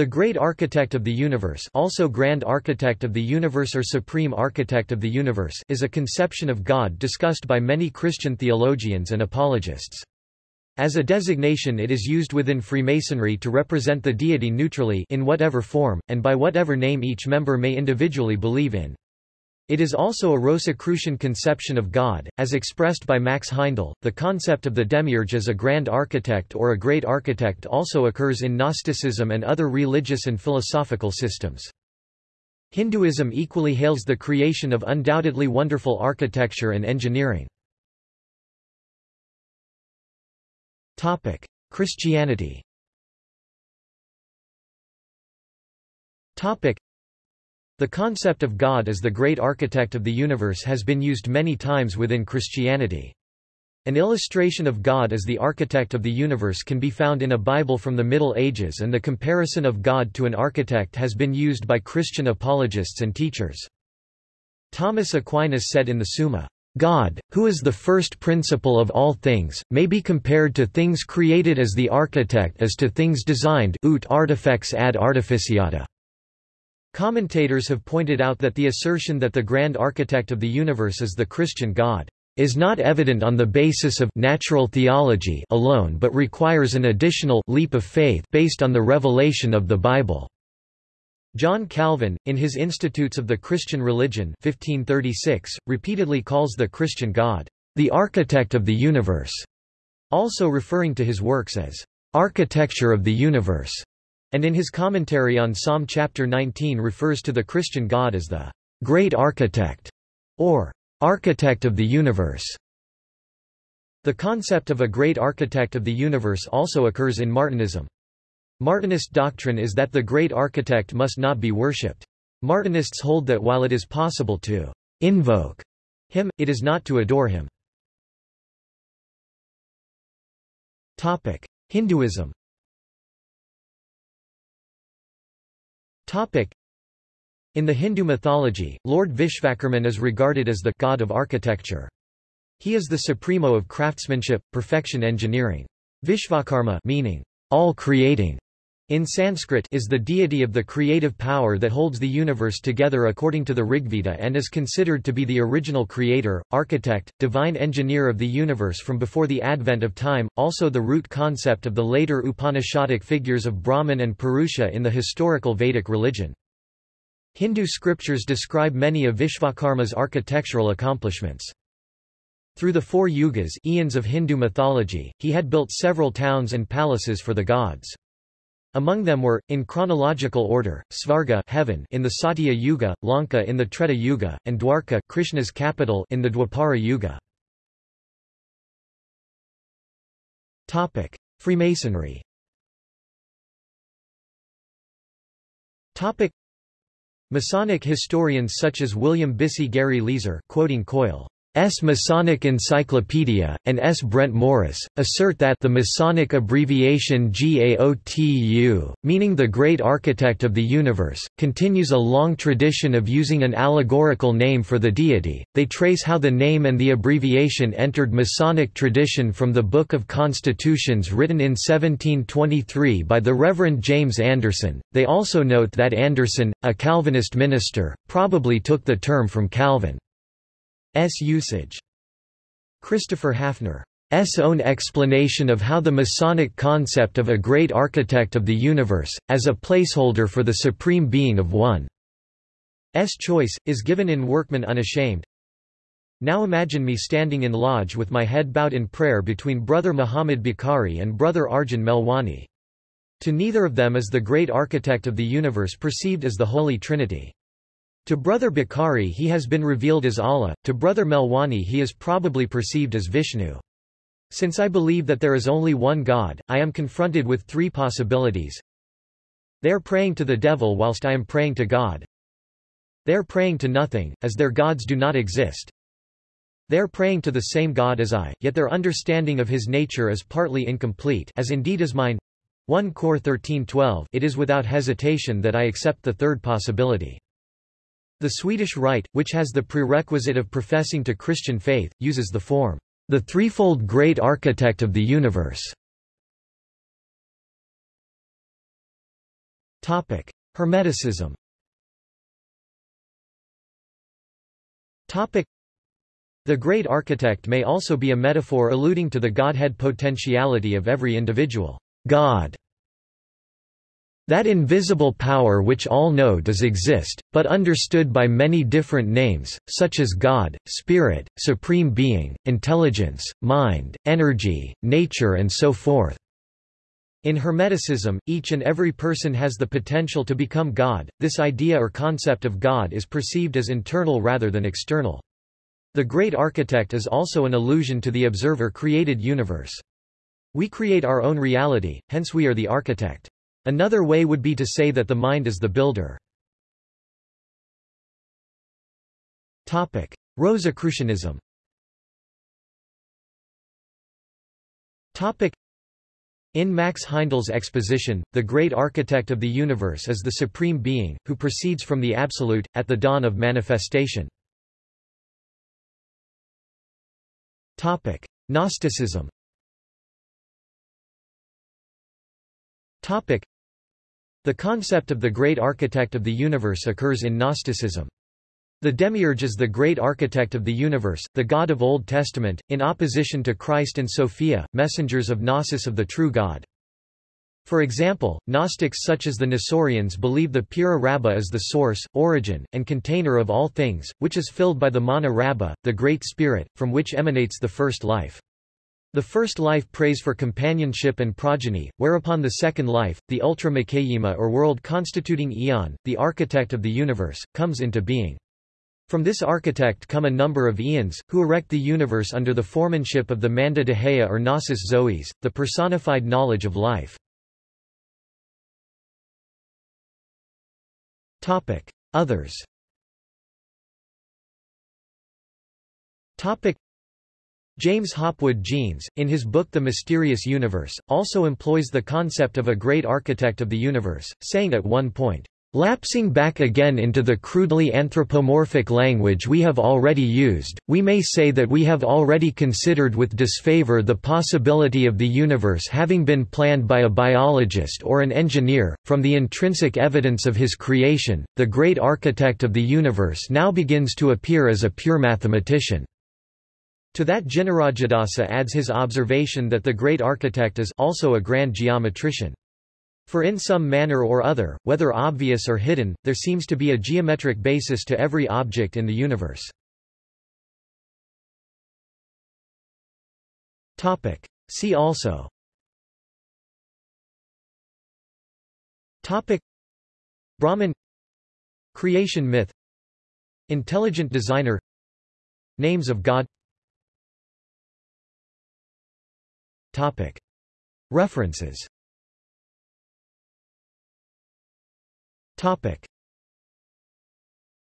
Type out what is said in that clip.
The Great Architect of the Universe also Grand Architect of the Universe or Supreme Architect of the Universe is a conception of God discussed by many Christian theologians and apologists. As a designation it is used within Freemasonry to represent the deity neutrally in whatever form, and by whatever name each member may individually believe in. It is also a Rosicrucian conception of God, as expressed by Max Heindel. The concept of the demiurge as a grand architect or a great architect also occurs in Gnosticism and other religious and philosophical systems. Hinduism equally hails the creation of undoubtedly wonderful architecture and engineering. Christianity the concept of God as the great architect of the universe has been used many times within Christianity. An illustration of God as the architect of the universe can be found in a Bible from the Middle Ages and the comparison of God to an architect has been used by Christian apologists and teachers. Thomas Aquinas said in the Summa, God, who is the first principle of all things, may be compared to things created as the architect as to things designed ut artifex ad artificiata. Commentators have pointed out that the assertion that the grand architect of the universe is the Christian God is not evident on the basis of natural theology alone but requires an additional leap of faith based on the revelation of the Bible. John Calvin, in his Institutes of the Christian Religion 1536, repeatedly calls the Christian God, the architect of the universe, also referring to his works as architecture of the universe and in his commentary on Psalm chapter 19 refers to the Christian God as the great architect or architect of the universe. The concept of a great architect of the universe also occurs in Martinism. Martinist doctrine is that the great architect must not be worshipped. Martinists hold that while it is possible to invoke him, it is not to adore him. Hinduism In the Hindu mythology, Lord Vishvakarman is regarded as the god of architecture. He is the supremo of craftsmanship, perfection engineering. Vishvakarma meaning all creating in Sanskrit is the deity of the creative power that holds the universe together according to the Rigveda and is considered to be the original creator, architect, divine engineer of the universe from before the advent of time, also the root concept of the later Upanishadic figures of Brahman and Purusha in the historical Vedic religion. Hindu scriptures describe many of Vishvakarma's architectural accomplishments. Through the four yugas eons of Hindu mythology, he had built several towns and palaces for the gods. Among them were, in chronological order, Svarga heaven in the Satya Yuga, Lanka in the Treta Yuga, and Dwarka Krishna's capital in the Dwapara Yuga. Freemasonry. Masonic historians such as William Bissey Gary Leazer quoting Coil S. Masonic Encyclopedia, and S. Brent Morris, assert that the Masonic abbreviation GAOTU, meaning the Great Architect of the Universe, continues a long tradition of using an allegorical name for the deity. They trace how the name and the abbreviation entered Masonic tradition from the Book of Constitutions written in 1723 by the Reverend James Anderson. They also note that Anderson, a Calvinist minister, probably took the term from Calvin. S usage. Christopher Haffner's own explanation of how the Masonic concept of a great architect of the universe, as a placeholder for the supreme being of one's choice, is given in Workman Unashamed. Now imagine me standing in lodge with my head bowed in prayer between Brother Muhammad Bukhari and Brother Arjun Melwani. To neither of them is the great architect of the universe perceived as the Holy Trinity. To Brother Bukhari he has been revealed as Allah, to Brother Melwani he is probably perceived as Vishnu. Since I believe that there is only one God, I am confronted with three possibilities. They are praying to the devil whilst I am praying to God. They are praying to nothing, as their gods do not exist. They are praying to the same God as I, yet their understanding of his nature is partly incomplete as indeed is mine. 1 Cor 13:12 It is without hesitation that I accept the third possibility. The Swedish Rite, which has the prerequisite of professing to Christian faith, uses the form, the threefold great architect of the universe. Topic: Hermeticism. Topic: The great architect may also be a metaphor alluding to the godhead potentiality of every individual. God that invisible power which all know does exist, but understood by many different names, such as God, Spirit, Supreme Being, Intelligence, Mind, Energy, Nature and so forth. In Hermeticism, each and every person has the potential to become God. This idea or concept of God is perceived as internal rather than external. The great architect is also an allusion to the observer-created universe. We create our own reality, hence we are the architect. Another way would be to say that the mind is the builder. Rosicrucianism in Max Heindel's exposition, the great architect of the universe is the supreme being, who proceeds from the absolute, at the dawn of manifestation. Gnosticism the concept of the great architect of the universe occurs in Gnosticism. The demiurge is the great architect of the universe, the God of Old Testament, in opposition to Christ and Sophia, messengers of Gnosis of the true God. For example, Gnostics such as the Nestorians believe the Pura Rabba is the source, origin, and container of all things, which is filled by the Mana Rabba, the Great Spirit, from which emanates the first life. The first life prays for companionship and progeny, whereupon the second life, the Ultra Makayima or world constituting Aeon, the architect of the universe, comes into being. From this architect come a number of eons, who erect the universe under the foremanship of the Manda Dehaya or Gnosis Zois, the personified knowledge of life. Others James Hopwood Jeans, in his book The Mysterious Universe, also employs the concept of a great architect of the universe, saying at one point, Lapsing back again into the crudely anthropomorphic language we have already used, we may say that we have already considered with disfavor the possibility of the universe having been planned by a biologist or an engineer. From the intrinsic evidence of his creation, the great architect of the universe now begins to appear as a pure mathematician. To that Jinarajadasa adds his observation that the great architect is also a grand geometrician. For in some manner or other, whether obvious or hidden, there seems to be a geometric basis to every object in the universe. See also. Topic. Brahman. Creation myth. Intelligent designer. Names of God Topic. References Topic.